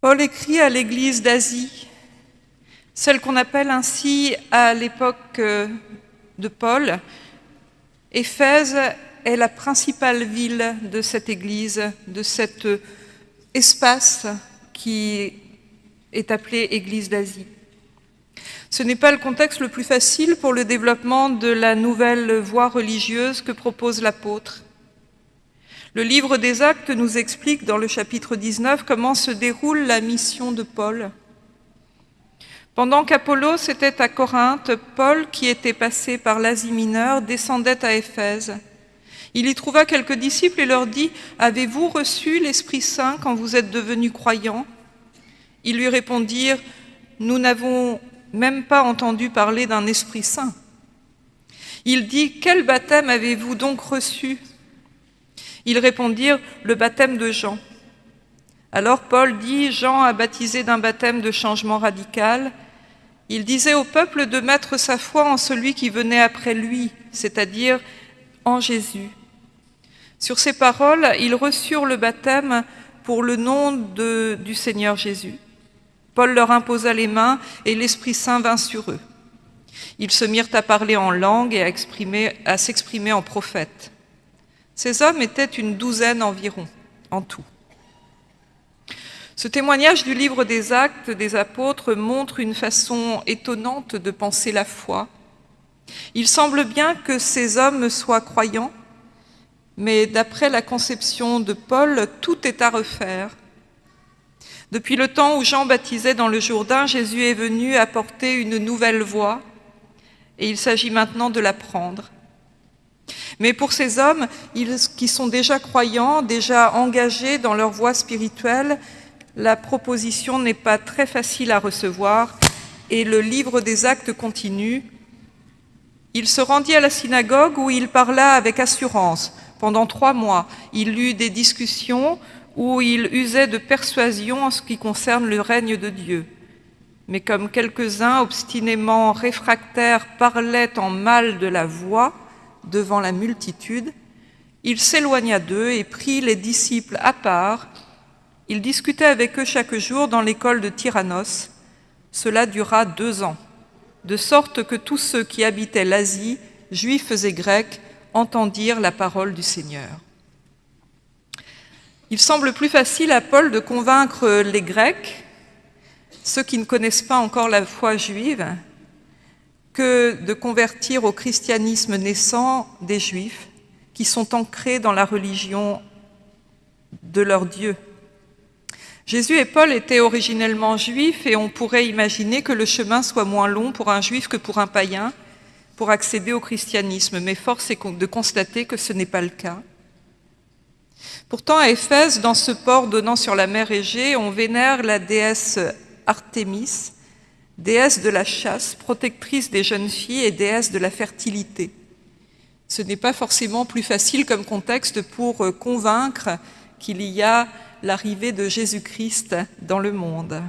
Paul écrit à l'église d'Asie, celle qu'on appelle ainsi à l'époque euh, de Paul. Éphèse est la principale ville de cette église, de cet espace qui est appelé Église d'Asie. Ce n'est pas le contexte le plus facile pour le développement de la nouvelle voie religieuse que propose l'apôtre. Le livre des Actes nous explique dans le chapitre 19 comment se déroule la mission de Paul. Pendant qu'Apollos était à Corinthe, Paul, qui était passé par l'Asie mineure, descendait à Éphèse. Il y trouva quelques disciples et leur dit « Avez-vous reçu l'Esprit Saint quand vous êtes devenus croyants ?» Ils lui répondirent « Nous n'avons même pas entendu parler d'un Esprit Saint. » Il dit « Quel baptême avez-vous donc reçu ?» Ils répondirent « Le baptême de Jean. » Alors Paul dit « Jean a baptisé d'un baptême de changement radical. Il disait au peuple de mettre sa foi en celui qui venait après lui, c'est-à-dire en Jésus. Sur ces paroles, ils reçurent le baptême pour le nom du Seigneur Jésus. Paul leur imposa les mains et l'Esprit Saint vint sur eux. Ils se mirent à parler en langue et à s'exprimer en prophète. Ces hommes étaient une douzaine environ, en tout. Ce témoignage du livre des actes des apôtres montre une façon étonnante de penser la foi. Il semble bien que ces hommes soient croyants, mais d'après la conception de Paul, tout est à refaire. Depuis le temps où Jean baptisait dans le Jourdain, Jésus est venu apporter une nouvelle voie, et il s'agit maintenant de la prendre. Mais pour ces hommes qui sont déjà croyants, déjà engagés dans leur voie spirituelle, la proposition n'est pas très facile à recevoir et le livre des actes continue. Il se rendit à la synagogue où il parla avec assurance. Pendant trois mois, il eut des discussions où il usait de persuasion en ce qui concerne le règne de Dieu. Mais comme quelques-uns obstinément réfractaires parlaient en mal de la voix, devant la multitude, il s'éloigna d'eux et prit les disciples à part. Il discutait avec eux chaque jour dans l'école de Tyrannos. Cela dura deux ans, de sorte que tous ceux qui habitaient l'Asie, juifs et grecs, entendirent la parole du Seigneur. Il semble plus facile à Paul de convaincre les Grecs, ceux qui ne connaissent pas encore la foi juive, que de convertir au christianisme naissant des Juifs qui sont ancrés dans la religion de leur Dieu. Jésus et Paul étaient originellement juifs et on pourrait imaginer que le chemin soit moins long pour un juif que pour un païen pour accéder au christianisme, mais force est de constater que ce n'est pas le cas. Pourtant, à Éphèse, dans ce port donnant sur la mer Égée, on vénère la déesse Artémis, déesse de la chasse, protectrice des jeunes filles et déesse de la fertilité. Ce n'est pas forcément plus facile comme contexte pour euh, convaincre qu'il y a l'arrivée de Jésus-Christ dans le monde.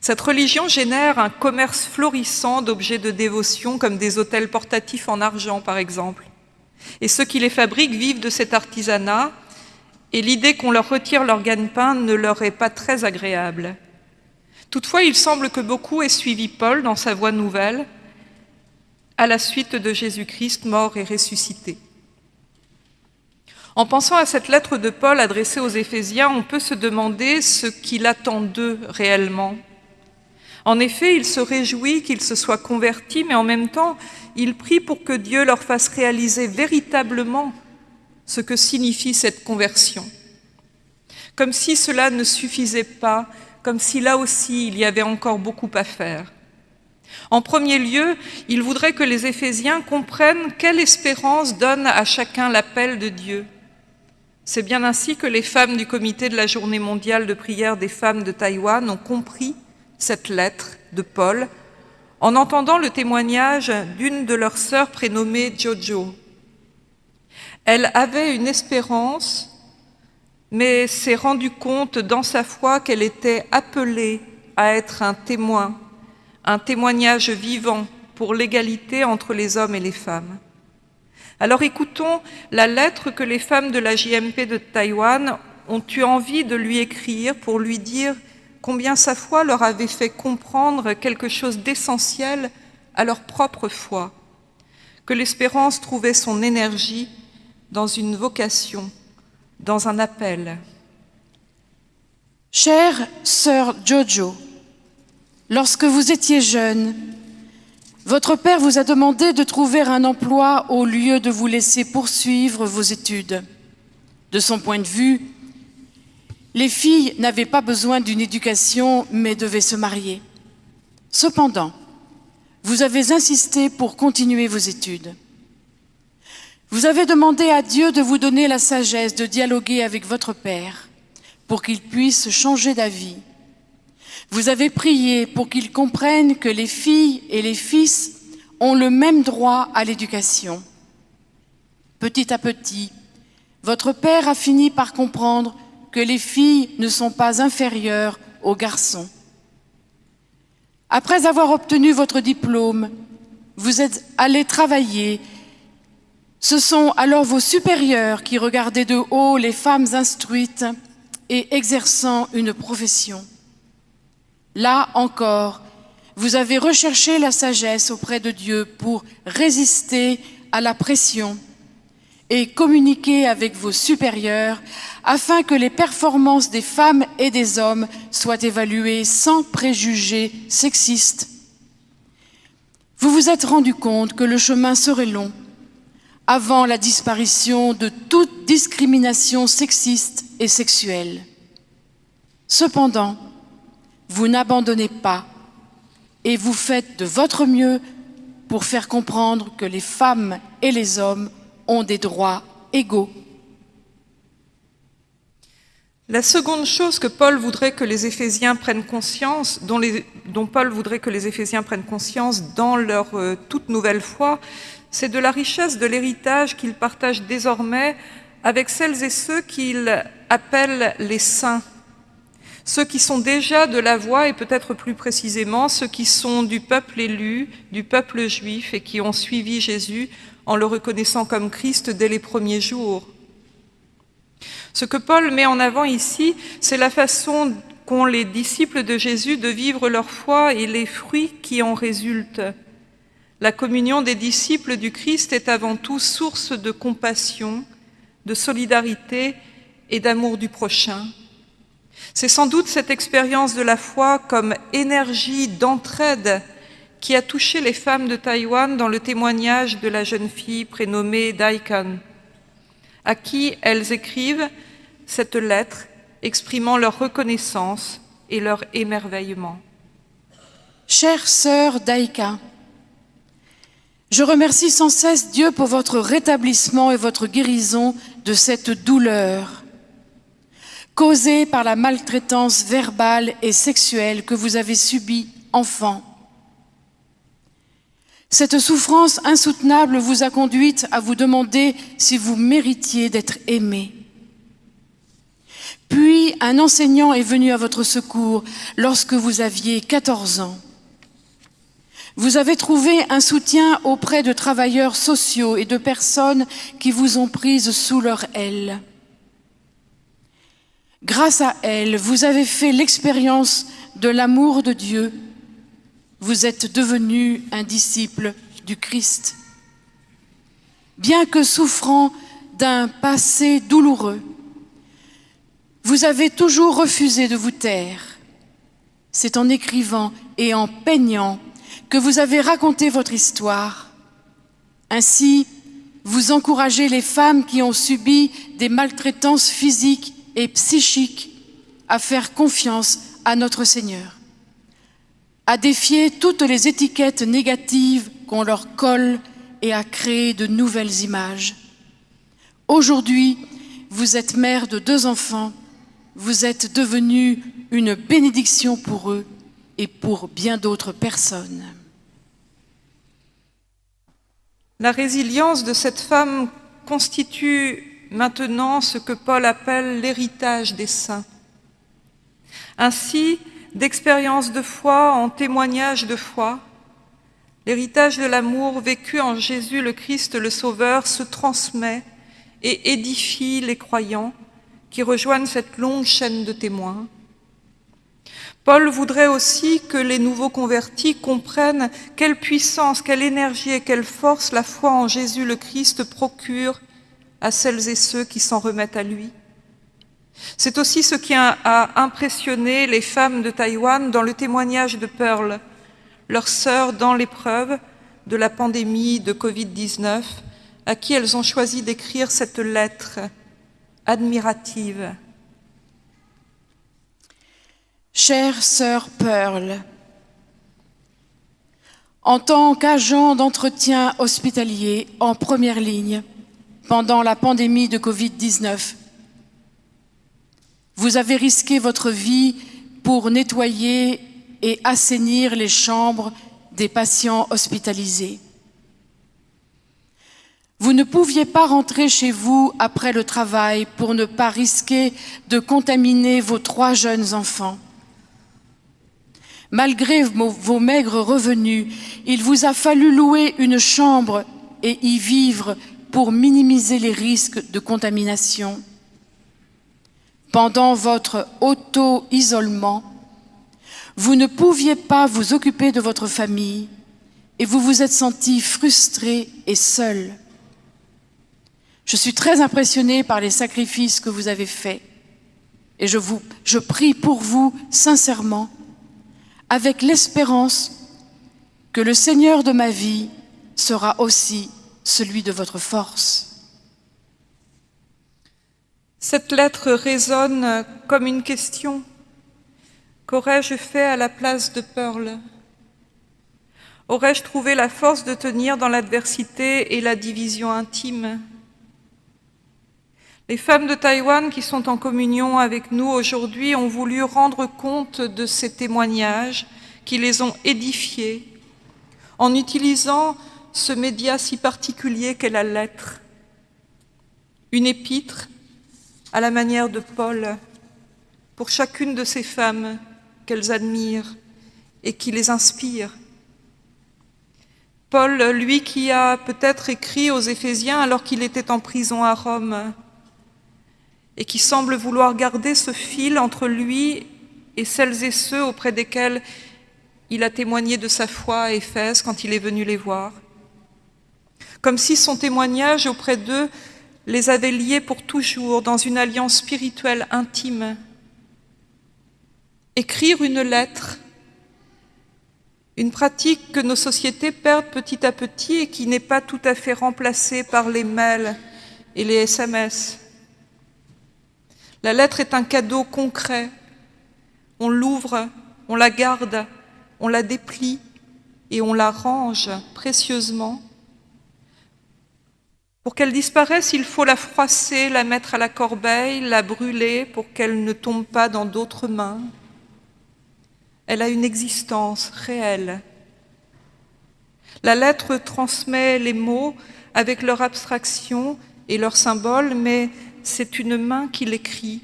Cette religion génère un commerce florissant d'objets de dévotion comme des hôtels portatifs en argent par exemple. Et ceux qui les fabriquent vivent de cet artisanat et l'idée qu'on leur retire leur gagne-pain ne leur est pas très agréable. Toutefois, il semble que beaucoup aient suivi Paul dans sa voie nouvelle, à la suite de Jésus-Christ mort et ressuscité. En pensant à cette lettre de Paul adressée aux Éphésiens, on peut se demander ce qu'il attend d'eux réellement. En effet, il se réjouit qu'ils se soient convertis, mais en même temps, il prie pour que Dieu leur fasse réaliser véritablement ce que signifie cette conversion. Comme si cela ne suffisait pas comme si là aussi il y avait encore beaucoup à faire. En premier lieu, il voudrait que les Éphésiens comprennent quelle espérance donne à chacun l'appel de Dieu. C'est bien ainsi que les femmes du comité de la journée mondiale de prière des femmes de Taïwan ont compris cette lettre de Paul en entendant le témoignage d'une de leurs sœurs prénommée Jojo. Elle avait une espérance mais s'est rendue compte dans sa foi qu'elle était appelée à être un témoin, un témoignage vivant pour l'égalité entre les hommes et les femmes. Alors écoutons la lettre que les femmes de la JMP de Taïwan ont eu envie de lui écrire pour lui dire combien sa foi leur avait fait comprendre quelque chose d'essentiel à leur propre foi, que l'espérance trouvait son énergie dans une vocation, dans un appel. Chère sœur Jojo, lorsque vous étiez jeune, votre père vous a demandé de trouver un emploi au lieu de vous laisser poursuivre vos études. De son point de vue, les filles n'avaient pas besoin d'une éducation, mais devaient se marier. Cependant, vous avez insisté pour continuer vos études. Vous avez demandé à Dieu de vous donner la sagesse de dialoguer avec votre Père pour qu'il puisse changer d'avis. Vous avez prié pour qu'il comprenne que les filles et les fils ont le même droit à l'éducation. Petit à petit, votre Père a fini par comprendre que les filles ne sont pas inférieures aux garçons. Après avoir obtenu votre diplôme, vous êtes allé travailler. Ce sont alors vos supérieurs qui regardaient de haut les femmes instruites et exerçant une profession. Là encore, vous avez recherché la sagesse auprès de Dieu pour résister à la pression et communiquer avec vos supérieurs afin que les performances des femmes et des hommes soient évaluées sans préjugés sexistes. Vous vous êtes rendu compte que le chemin serait long avant la disparition de toute discrimination sexiste et sexuelle. Cependant, vous n'abandonnez pas et vous faites de votre mieux pour faire comprendre que les femmes et les hommes ont des droits égaux. La seconde chose que Paul voudrait que les Éphésiens prennent conscience, dont, Paul voudrait que les Éphésiens prennent conscience dans leur euh, toute nouvelle foi, c'est de la richesse de l'héritage qu'ils partagent désormais avec celles et ceux qu'il appelle les saints, ceux qui sont déjà de la voie et peut-être plus précisément ceux qui sont du peuple élu, du peuple juif et qui ont suivi Jésus en le reconnaissant comme Christ dès les premiers jours. Ce que Paul met en avant ici, c'est la façon qu'ont les disciples de Jésus de vivre leur foi et les fruits qui en résultent. La communion des disciples du Christ est avant tout source de compassion, de solidarité et d'amour du prochain. C'est sans doute cette expérience de la foi comme énergie d'entraide qui a touché les femmes de Taïwan dans le témoignage de la jeune fille prénommée Daikan, à qui elles écrivent cette lettre exprimant leur reconnaissance et leur émerveillement. Chère sœur Daika, je remercie sans cesse Dieu pour votre rétablissement et votre guérison de cette douleur causée par la maltraitance verbale et sexuelle que vous avez subie enfant. Cette souffrance insoutenable vous a conduite à vous demander si vous méritiez d'être aimé. Puis un enseignant est venu à votre secours lorsque vous aviez 14 ans. Vous avez trouvé un soutien auprès de travailleurs sociaux et de personnes qui vous ont prise sous leur aile. Grâce à elle, vous avez fait l'expérience de l'amour de Dieu. Vous êtes devenu un disciple du Christ. Bien que souffrant d'un passé douloureux, vous avez toujours refusé de vous taire. C'est en écrivant et en peignant que vous avez raconté votre histoire. Ainsi, vous encouragez les femmes qui ont subi des maltraitances physiques et psychiques à faire confiance à notre Seigneur, à défier toutes les étiquettes négatives qu'on leur colle et à créer de nouvelles images. Aujourd'hui, vous êtes mère de deux enfants, vous êtes devenue une bénédiction pour eux et pour bien d'autres personnes. La résilience de cette femme constitue maintenant ce que Paul appelle l'héritage des saints. Ainsi, d'expérience de foi en témoignage de foi, l'héritage de l'amour vécu en Jésus le Christ le Sauveur se transmet et édifie les croyants qui rejoignent cette longue chaîne de témoins. Paul voudrait aussi que les nouveaux convertis comprennent quelle puissance, quelle énergie et quelle force la foi en Jésus le Christ procure à celles et ceux qui s'en remettent à lui. C'est aussi ce qui a impressionné les femmes de Taïwan dans le témoignage de Pearl, leur sœur dans l'épreuve de la pandémie de Covid-19, à qui elles ont choisi d'écrire cette lettre admirative. Chère sœur Pearl, en tant qu'agent d'entretien hospitalier en première ligne pendant la pandémie de Covid-19, vous avez risqué votre vie pour nettoyer et assainir les chambres des patients hospitalisés. Vous ne pouviez pas rentrer chez vous après le travail pour ne pas risquer de contaminer vos trois jeunes enfants. Malgré vos maigres revenus, il vous a fallu louer une chambre et y vivre pour minimiser les risques de contamination. Pendant votre auto-isolement, vous ne pouviez pas vous occuper de votre famille et vous vous êtes senti frustré et seul. Je suis très impressionnée par les sacrifices que vous avez faits et je, vous, je prie pour vous sincèrement avec l'espérance que le Seigneur de ma vie sera aussi celui de votre force. Cette lettre résonne comme une question. Qu'aurais-je fait à la place de Pearl? Aurais-je trouvé la force de tenir dans l'adversité et la division intime? Les femmes de Taïwan qui sont en communion avec nous aujourd'hui ont voulu rendre compte de ces témoignages qui les ont édifiés en utilisant ce média si particulier qu'est la lettre, une épître à la manière de Paul pour chacune de ces femmes qu'elles admirent et qui les inspirent. Paul, lui qui a peut-être écrit aux Éphésiens alors qu'il était en prison à Rome, et qui semble vouloir garder ce fil entre lui et celles et ceux auprès desquels il a témoigné de sa foi à Éphèse quand il est venu les voir. Comme si son témoignage auprès d'eux les avait liés pour toujours dans une alliance spirituelle intime. Écrire une lettre, une pratique que nos sociétés perdent petit à petit et qui n'est pas tout à fait remplacée par les mails et les SMS. La lettre est un cadeau concret. On l'ouvre, on la garde, on la déplie et on la range précieusement. Pour qu'elle disparaisse, il faut la froisser, la mettre à la corbeille, la brûler pour qu'elle ne tombe pas dans d'autres mains. Elle a une existence réelle. La lettre transmet les mots avec leur abstraction et leurs symboles, mais c'est une main qui l'écrit,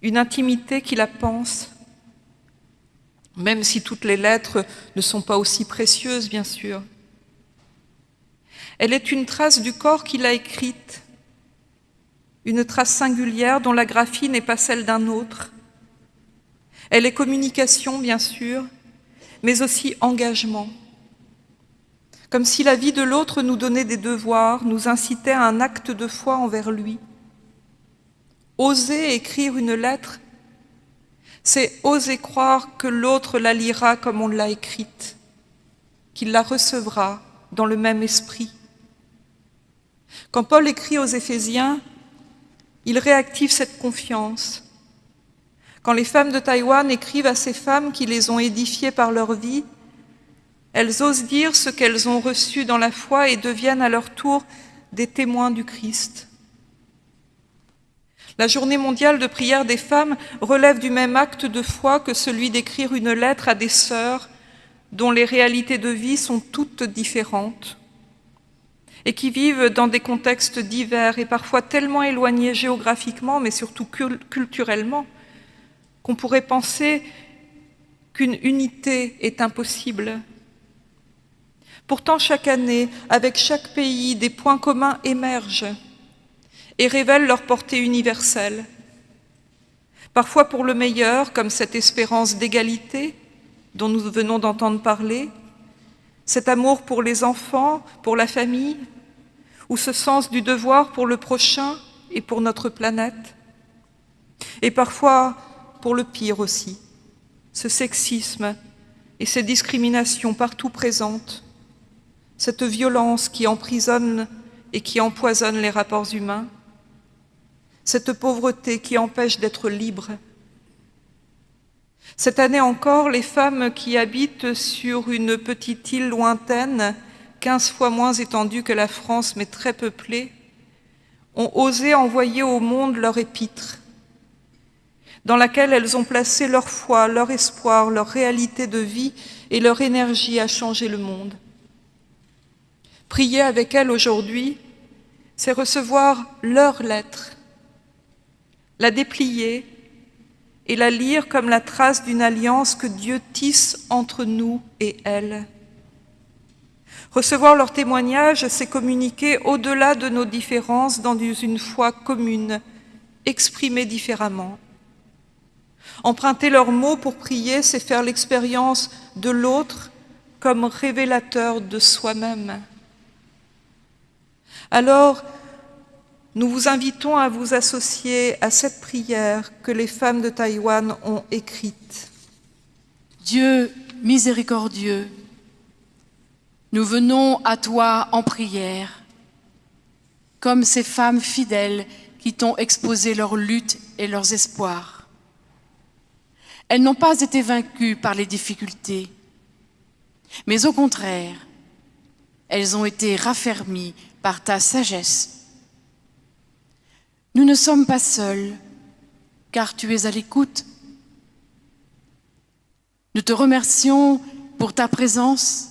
une intimité qui la pense, même si toutes les lettres ne sont pas aussi précieuses, bien sûr. Elle est une trace du corps qui l'a écrite, une trace singulière dont la graphie n'est pas celle d'un autre. Elle est communication, bien sûr, mais aussi engagement comme si la vie de l'autre nous donnait des devoirs, nous incitait à un acte de foi envers lui. Oser écrire une lettre, c'est oser croire que l'autre la lira comme on l'a écrite, qu'il la recevra dans le même esprit. Quand Paul écrit aux Éphésiens, il réactive cette confiance. Quand les femmes de Taïwan écrivent à ces femmes qui les ont édifiées par leur vie, elles osent dire ce qu'elles ont reçu dans la foi et deviennent à leur tour des témoins du Christ. La journée mondiale de prière des femmes relève du même acte de foi que celui d'écrire une lettre à des sœurs dont les réalités de vie sont toutes différentes et qui vivent dans des contextes divers et parfois tellement éloignés géographiquement, mais surtout culturellement, qu'on pourrait penser qu'une unité est impossible Pourtant, chaque année, avec chaque pays, des points communs émergent et révèlent leur portée universelle. Parfois pour le meilleur, comme cette espérance d'égalité dont nous venons d'entendre parler, cet amour pour les enfants, pour la famille, ou ce sens du devoir pour le prochain et pour notre planète. Et parfois pour le pire aussi, ce sexisme et ces discriminations partout présentes, cette violence qui emprisonne et qui empoisonne les rapports humains, cette pauvreté qui empêche d'être libre. Cette année encore, les femmes qui habitent sur une petite île lointaine, quinze fois moins étendue que la France, mais très peuplée, ont osé envoyer au monde leur épître, dans laquelle elles ont placé leur foi, leur espoir, leur réalité de vie et leur énergie à changer le monde. Prier avec elles aujourd'hui, c'est recevoir leur lettre, la déplier et la lire comme la trace d'une alliance que Dieu tisse entre nous et elles. Recevoir leur témoignage, c'est communiquer au-delà de nos différences dans une foi commune, exprimée différemment. Emprunter leurs mots pour prier, c'est faire l'expérience de l'autre comme révélateur de soi-même. Alors, nous vous invitons à vous associer à cette prière que les femmes de Taïwan ont écrite. Dieu miséricordieux, nous venons à toi en prière, comme ces femmes fidèles qui t'ont exposé leurs luttes et leurs espoirs. Elles n'ont pas été vaincues par les difficultés, mais au contraire, elles ont été raffermies par ta sagesse. Nous ne sommes pas seuls, car tu es à l'écoute. Nous te remercions pour ta présence,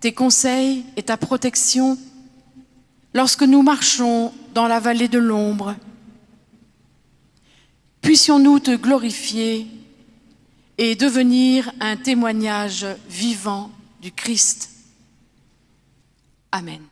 tes conseils et ta protection lorsque nous marchons dans la vallée de l'ombre. Puissions-nous te glorifier et devenir un témoignage vivant du Christ. Amen.